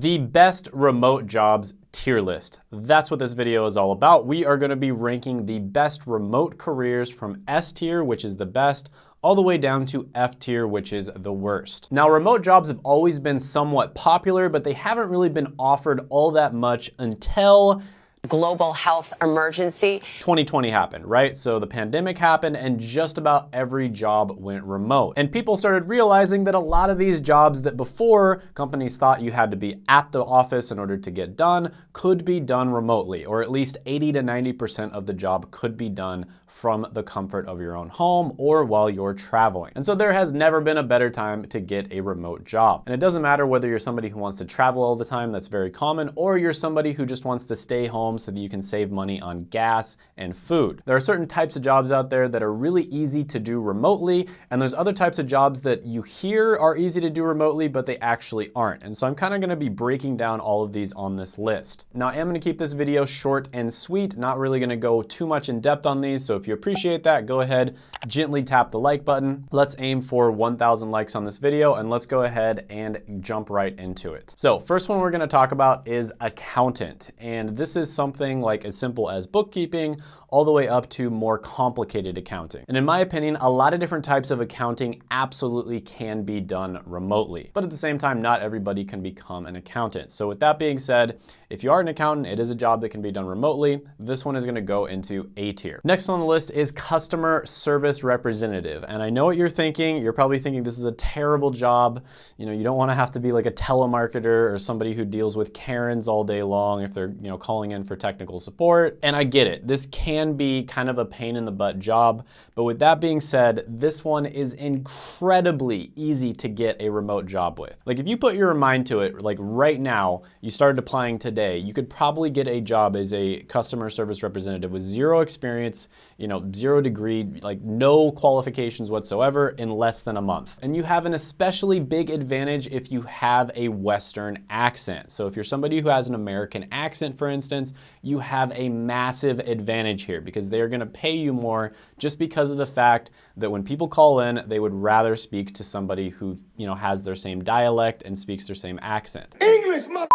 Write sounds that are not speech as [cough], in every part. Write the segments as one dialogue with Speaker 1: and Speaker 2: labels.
Speaker 1: The best remote jobs tier list. That's what this video is all about. We are gonna be ranking the best remote careers from S tier, which is the best, all the way down to F tier, which is the worst. Now, remote jobs have always been somewhat popular, but they haven't really been offered all that much until
Speaker 2: global health emergency.
Speaker 1: 2020 happened, right? So the pandemic happened and just about every job went remote. And people started realizing that a lot of these jobs that before companies thought you had to be at the office in order to get done could be done remotely, or at least 80 to 90% of the job could be done from the comfort of your own home or while you're traveling. And so there has never been a better time to get a remote job. And it doesn't matter whether you're somebody who wants to travel all the time, that's very common, or you're somebody who just wants to stay home so that you can save money on gas and food. There are certain types of jobs out there that are really easy to do remotely, and there's other types of jobs that you hear are easy to do remotely, but they actually aren't. And so I'm kind of gonna be breaking down all of these on this list. Now I am gonna keep this video short and sweet, not really gonna go too much in depth on these, so if you appreciate that, go ahead, gently tap the like button. Let's aim for 1,000 likes on this video and let's go ahead and jump right into it. So first one we're gonna talk about is accountant. And this is something like as simple as bookkeeping all the way up to more complicated accounting. And in my opinion, a lot of different types of accounting absolutely can be done remotely. But at the same time, not everybody can become an accountant. So with that being said, if you are an accountant, it is a job that can be done remotely. This one is gonna go into A tier. Next on the list is customer service representative. And I know what you're thinking. You're probably thinking this is a terrible job. You know, you don't wanna have to be like a telemarketer or somebody who deals with Karens all day long if they're, you know, calling in for technical support. And I get it. This can can be kind of a pain in the butt job. But with that being said, this one is incredibly easy to get a remote job with. Like if you put your mind to it, like right now, you started applying today, you could probably get a job as a customer service representative with zero experience, you know, zero degree, like no qualifications whatsoever in less than a month. And you have an especially big advantage if you have a Western accent. So if you're somebody who has an American accent, for instance, you have a massive advantage here because they're gonna pay you more just because of the fact that when people call in, they would rather speak to somebody who, you know, has their same dialect and speaks their same accent.
Speaker 3: English, my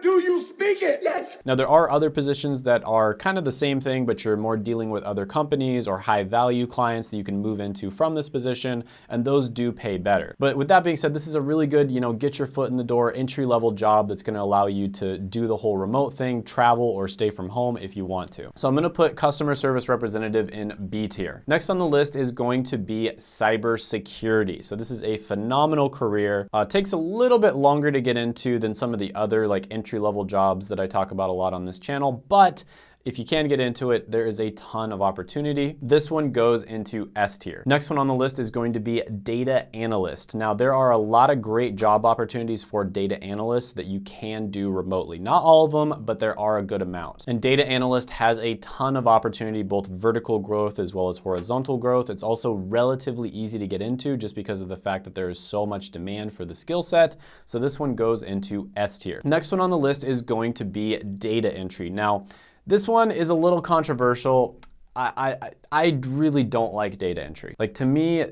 Speaker 3: do you speak it? Yes.
Speaker 1: Now there are other positions that are kind of the same thing, but you're more dealing with other companies or high value clients that you can move into from this position, and those do pay better. But with that being said, this is a really good, you know, get your foot in the door, entry level job that's gonna allow you to do the whole remote thing, travel or stay from home if you want to. So I'm gonna put customer service representative in B tier. Next on the list is going to be cybersecurity. So this is a phenomenal career. Uh, takes a little bit longer to get into than some of the other like entry-level jobs that I talk about a lot on this channel, but if you can get into it, there is a ton of opportunity. This one goes into S tier. Next one on the list is going to be data analyst. Now, there are a lot of great job opportunities for data analysts that you can do remotely. Not all of them, but there are a good amount. And data analyst has a ton of opportunity, both vertical growth as well as horizontal growth. It's also relatively easy to get into just because of the fact that there is so much demand for the skill set. So this one goes into S tier. Next one on the list is going to be data entry. Now, this one is a little controversial. I, I, I really don't like data entry. Like to me,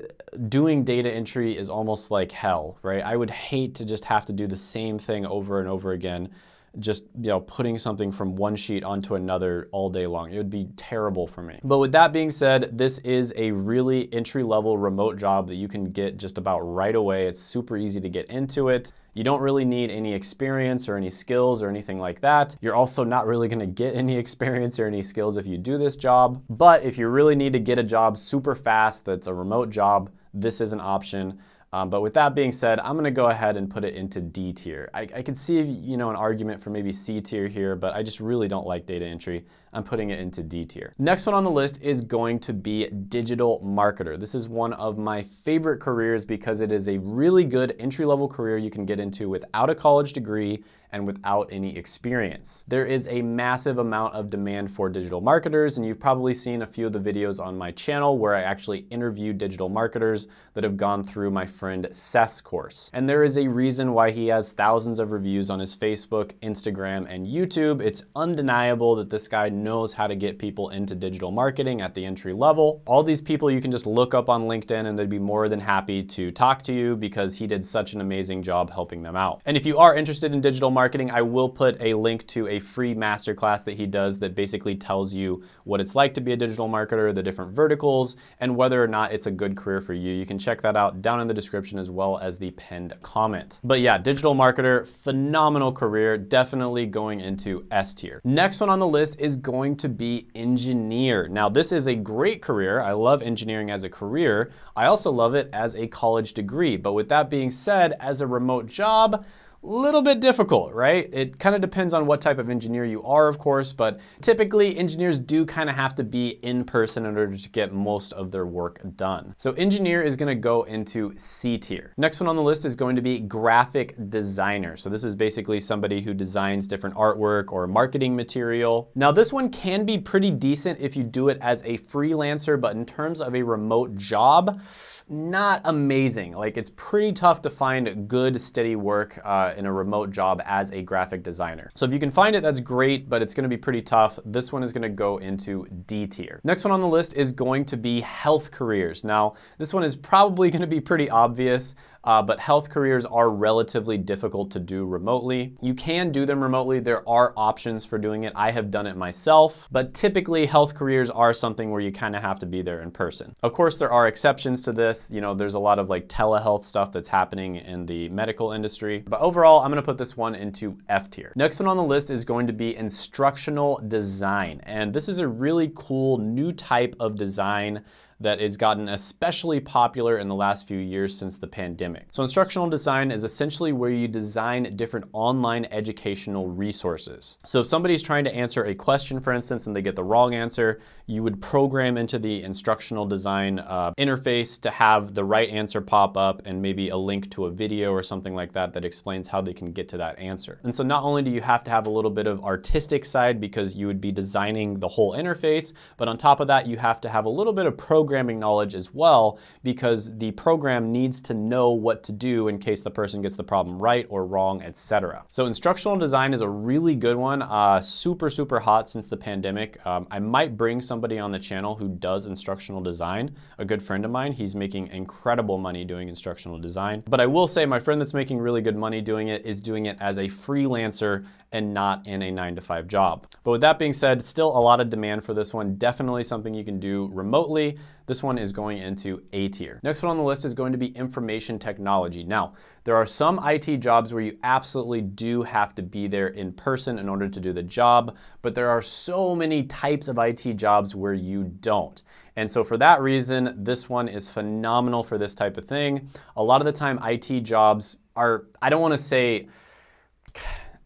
Speaker 1: doing data entry is almost like hell, right? I would hate to just have to do the same thing over and over again just you know putting something from one sheet onto another all day long. It would be terrible for me. But with that being said, this is a really entry-level remote job that you can get just about right away. It's super easy to get into it. You don't really need any experience or any skills or anything like that. You're also not really gonna get any [laughs] experience or any skills if you do this job. But if you really need to get a job super fast that's a remote job, this is an option. Um, but with that being said, I'm gonna go ahead and put it into D tier. I, I can see, you know, an argument for maybe C tier here, but I just really don't like data entry. I'm putting it into D tier. Next one on the list is going to be digital marketer. This is one of my favorite careers because it is a really good entry-level career you can get into without a college degree and without any experience. There is a massive amount of demand for digital marketers, and you've probably seen a few of the videos on my channel where I actually interview digital marketers that have gone through my friend Seth's course. And there is a reason why he has thousands of reviews on his Facebook, Instagram, and YouTube. It's undeniable that this guy knows how to get people into digital marketing at the entry level. All these people you can just look up on LinkedIn and they'd be more than happy to talk to you because he did such an amazing job helping them out. And if you are interested in digital marketing, I will put a link to a free masterclass that he does that basically tells you what it's like to be a digital marketer, the different verticals, and whether or not it's a good career for you. You can check that out down in the description as well as the pinned comment. But yeah, digital marketer, phenomenal career, definitely going into S tier. Next one on the list is going to be engineer. Now this is a great career. I love engineering as a career. I also love it as a college degree. But with that being said, as a remote job, little bit difficult, right? It kind of depends on what type of engineer you are, of course, but typically engineers do kind of have to be in person in order to get most of their work done. So engineer is gonna go into C tier. Next one on the list is going to be graphic designer. So this is basically somebody who designs different artwork or marketing material. Now this one can be pretty decent if you do it as a freelancer, but in terms of a remote job, not amazing. Like it's pretty tough to find good steady work uh, in a remote job as a graphic designer. So if you can find it, that's great, but it's gonna be pretty tough. This one is gonna go into D tier. Next one on the list is going to be health careers. Now, this one is probably gonna be pretty obvious uh, but health careers are relatively difficult to do remotely. You can do them remotely. There are options for doing it. I have done it myself, but typically health careers are something where you kind of have to be there in person. Of course, there are exceptions to this. You know, there's a lot of like telehealth stuff that's happening in the medical industry, but overall, I'm gonna put this one into F tier. Next one on the list is going to be instructional design. And this is a really cool new type of design that has gotten especially popular in the last few years since the pandemic. So instructional design is essentially where you design different online educational resources. So if somebody's trying to answer a question, for instance, and they get the wrong answer, you would program into the instructional design uh, interface to have the right answer pop up and maybe a link to a video or something like that that explains how they can get to that answer. And so not only do you have to have a little bit of artistic side because you would be designing the whole interface, but on top of that, you have to have a little bit of program programming knowledge as well because the program needs to know what to do in case the person gets the problem right or wrong, etc. So instructional design is a really good one, uh, super, super hot since the pandemic. Um, I might bring somebody on the channel who does instructional design, a good friend of mine. He's making incredible money doing instructional design. But I will say my friend that's making really good money doing it is doing it as a freelancer and not in a nine to five job. But with that being said, still a lot of demand for this one. Definitely something you can do remotely. This one is going into A tier. Next one on the list is going to be information technology. Now, there are some IT jobs where you absolutely do have to be there in person in order to do the job, but there are so many types of IT jobs where you don't. And so for that reason, this one is phenomenal for this type of thing. A lot of the time IT jobs are, I don't wanna say,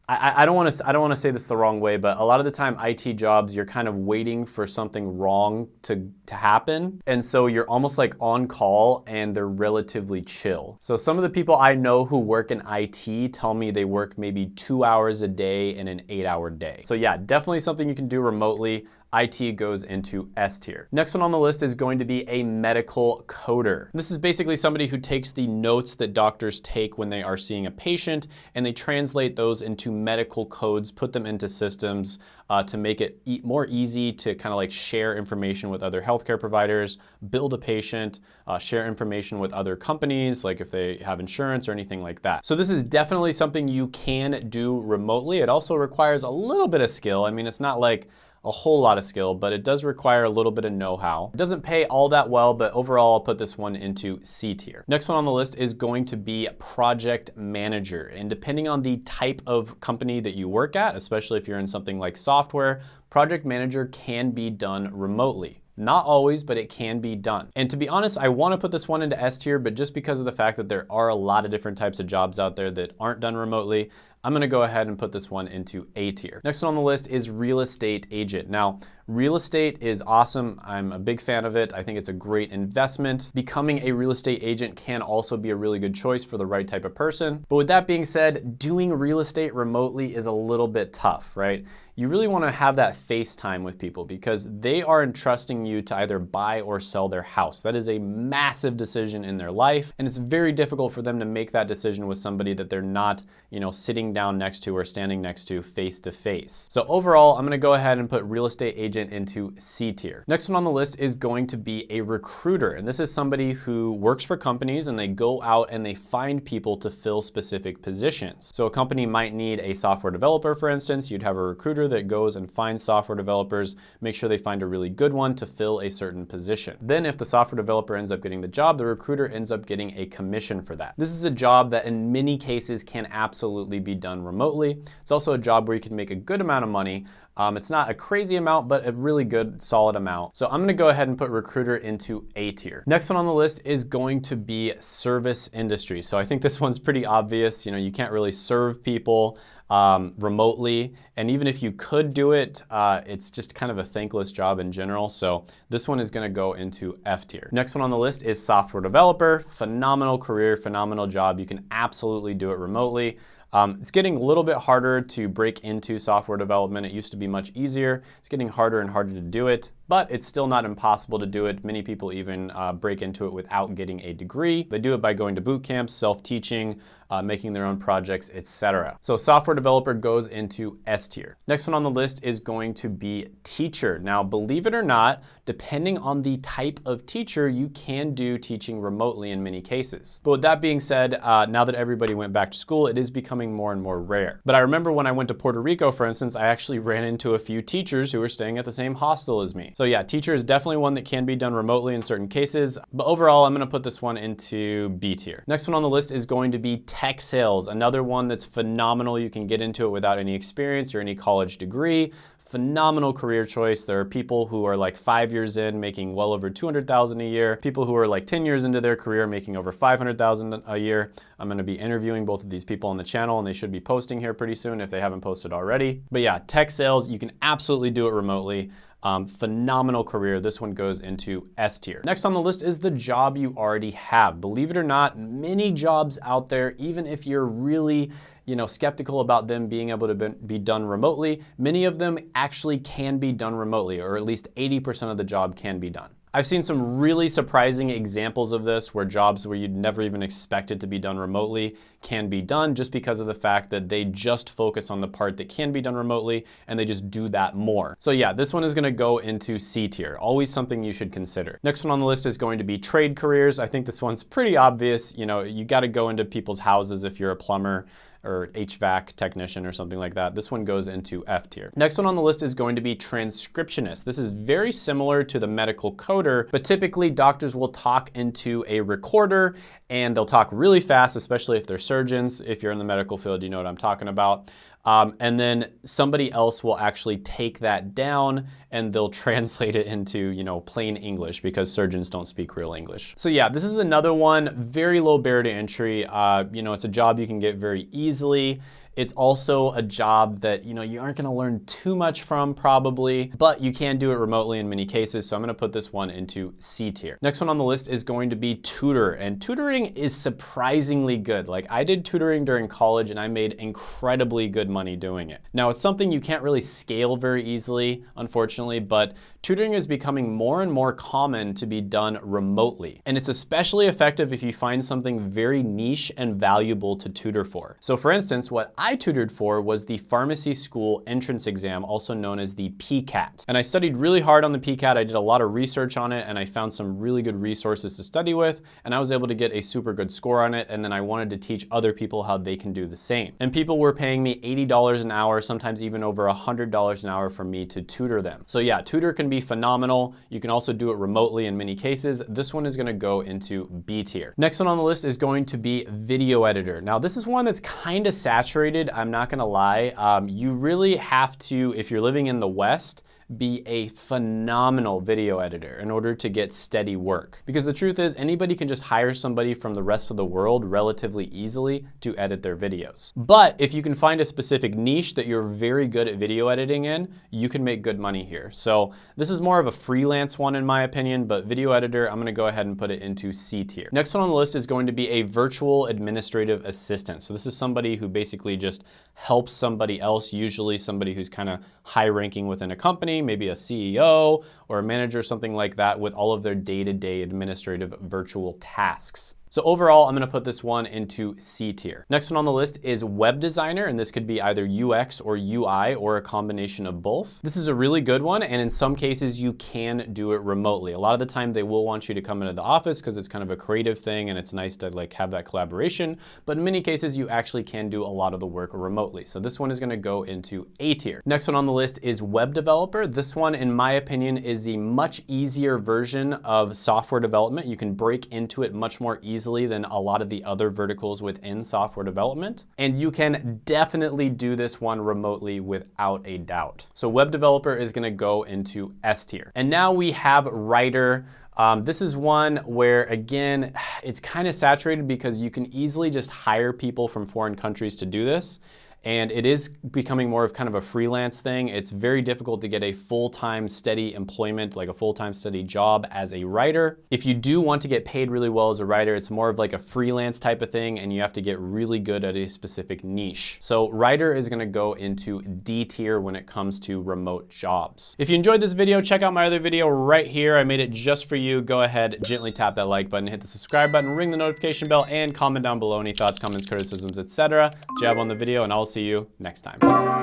Speaker 1: I, don't want to I don't want to say this the wrong way, but a lot of the time IT jobs you're kind of waiting for something wrong to to happen, and so you're almost like on call and they're relatively chill. So some of the people I know who work in IT tell me they work maybe two hours a day in an eight-hour day. So yeah, definitely something you can do remotely. IT goes into S tier. Next one on the list is going to be a medical coder. This is basically somebody who takes the notes that doctors take when they are seeing a patient and they translate those into medical codes, put them into systems uh, to make it e more easy to kind of like share information with other healthcare providers, build a patient, uh, share information with other companies, like if they have insurance or anything like that. So this is definitely something you can do remotely. It also requires a little bit of skill. I mean, it's not like a whole lot of skill, but it does require a little bit of know-how. It doesn't pay all that well, but overall I'll put this one into C tier. Next one on the list is going to be project manager. And depending on the type of company that you work at, especially if you're in something like software, project manager can be done remotely. Not always, but it can be done. And to be honest, I wanna put this one into S tier, but just because of the fact that there are a lot of different types of jobs out there that aren't done remotely, I'm gonna go ahead and put this one into A tier. Next one on the list is real estate agent. Now, real estate is awesome. I'm a big fan of it. I think it's a great investment. Becoming a real estate agent can also be a really good choice for the right type of person. But with that being said, doing real estate remotely is a little bit tough, right? You really want to have that FaceTime with people because they are entrusting you to either buy or sell their house. That is a massive decision in their life, and it's very difficult for them to make that decision with somebody that they're not, you know, sitting down next to or standing next to face to face. So overall, I'm gonna go ahead and put real estate agent into C tier. Next one on the list is going to be a recruiter. And this is somebody who works for companies and they go out and they find people to fill specific positions. So a company might need a software developer, for instance, you'd have a recruiter that goes and finds software developers, make sure they find a really good one to fill a certain position. Then if the software developer ends up getting the job, the recruiter ends up getting a commission for that. This is a job that in many cases can absolutely be done remotely. It's also a job where you can make a good amount of money, um, it's not a crazy amount, but a really good solid amount. So I'm gonna go ahead and put recruiter into A tier. Next one on the list is going to be service industry. So I think this one's pretty obvious. You know, you can't really serve people um, remotely. And even if you could do it, uh, it's just kind of a thankless job in general. So this one is gonna go into F tier. Next one on the list is software developer. Phenomenal career, phenomenal job. You can absolutely do it remotely. Um, it's getting a little bit harder to break into software development. It used to be much easier. It's getting harder and harder to do it, but it's still not impossible to do it. Many people even uh, break into it without getting a degree. They do it by going to boot camps, self-teaching, uh, making their own projects, etc. So software developer goes into S tier. Next one on the list is going to be teacher. Now, believe it or not, depending on the type of teacher, you can do teaching remotely in many cases. But with that being said, uh, now that everybody went back to school, it is becoming more and more rare. But I remember when I went to Puerto Rico, for instance, I actually ran into a few teachers who were staying at the same hostel as me. So yeah, teacher is definitely one that can be done remotely in certain cases. But overall, I'm gonna put this one into B tier. Next one on the list is going to be tech sales, another one that's phenomenal. You can get into it without any experience or any college degree phenomenal career choice. There are people who are like five years in making well over 200,000 a year, people who are like 10 years into their career making over 500,000 a year. I'm gonna be interviewing both of these people on the channel and they should be posting here pretty soon if they haven't posted already. But yeah, tech sales, you can absolutely do it remotely. Um, phenomenal career. This one goes into S tier. Next on the list is the job you already have. Believe it or not, many jobs out there, even if you're really you know, skeptical about them being able to be done remotely, many of them actually can be done remotely, or at least 80% of the job can be done. I've seen some really surprising examples of this where jobs where you'd never even expect it to be done remotely can be done just because of the fact that they just focus on the part that can be done remotely and they just do that more. So yeah, this one is gonna go into C tier, always something you should consider. Next one on the list is going to be trade careers. I think this one's pretty obvious. You know, you gotta go into people's houses if you're a plumber or HVAC technician or something like that. This one goes into F tier. Next one on the list is going to be transcriptionist. This is very similar to the medical coder, but typically doctors will talk into a recorder and they'll talk really fast, especially if they're surgeons. If you're in the medical field, you know what I'm talking about. Um, and then somebody else will actually take that down and they'll [laughs] translate it into, you know, plain English because surgeons don't speak real English. So yeah, this is another one, very low barrier to entry. Uh, you know, it's a job you can get very easily. It's also a job that, you know, you aren't gonna learn too much from probably, but you can do it remotely in many cases. So I'm gonna put this one into C tier. Next one on the list is going to be tutor. And tutoring is surprisingly good. Like I did tutoring during college and I made incredibly good money doing it. Now it's something you can't really scale very easily, unfortunately, but tutoring is becoming more and more common to be done remotely. And it's especially effective if you find something very niche and valuable to tutor for. So for instance, what I tutored for was the pharmacy school entrance exam, also known as the PCAT. And I studied really hard on the PCAT. I did a lot of research on it and I found some really good resources to study with. And I was able to get a super good score on it. And then I wanted to teach other people how they can do the same. And people were paying me $80 an hour, sometimes even over $100 an hour for me to tutor them. So yeah, tutor can be phenomenal. You can also do it remotely in many cases. This one is gonna go into B tier. Next one on the list is going to be video editor. Now this is one that's kind of saturated, I'm not gonna lie. Um, you really have to, if you're living in the West, be a phenomenal video editor in order to get steady work. Because the truth is anybody can just hire somebody from the rest of the world relatively easily to edit their videos. But if you can find a specific niche that you're very good at video editing in, you can make good money here. So this is more of a freelance one in my opinion, but video editor, I'm gonna go ahead and put it into C tier. Next one on the list is going to be a virtual administrative assistant. So this is somebody who basically just helps somebody else, usually somebody who's kind of high ranking within a company, maybe a CEO or a manager, something like that with all of their day-to-day -day administrative virtual tasks. So overall, I'm gonna put this one into C tier. Next one on the list is web designer, and this could be either UX or UI or a combination of both. This is a really good one, and in some cases you can do it remotely. A lot of the time they will want you to come into the office because it's kind of a creative thing and it's nice to like have that collaboration, but in many cases you actually can do a lot of the work remotely. So this one is gonna go into A tier. Next one on the list is web developer. This one, in my opinion, is the much easier version of software development. You can break into it much more easily than a lot of the other verticals within software development. And you can definitely do this one remotely without a doubt. So web developer is gonna go into S tier. And now we have writer, um, this is one where, again, [sighs] it's kind of saturated because you can easily just hire people from foreign countries to do this and it is becoming more of kind of a freelance thing. It's very difficult to get a full-time steady employment, like a full-time steady job as a writer. If you do want to get paid really well as a writer, it's more of like a freelance type of thing and you have to get really good at a specific niche. So writer is gonna go into D tier when it comes to remote jobs. If you enjoyed this video, check out my other video right here. I made it just for you. Go ahead, gently tap that like button, hit the subscribe button, ring the notification bell, and comment down below any thoughts, comments, criticisms, etc. have on the video, and I'll see you next time.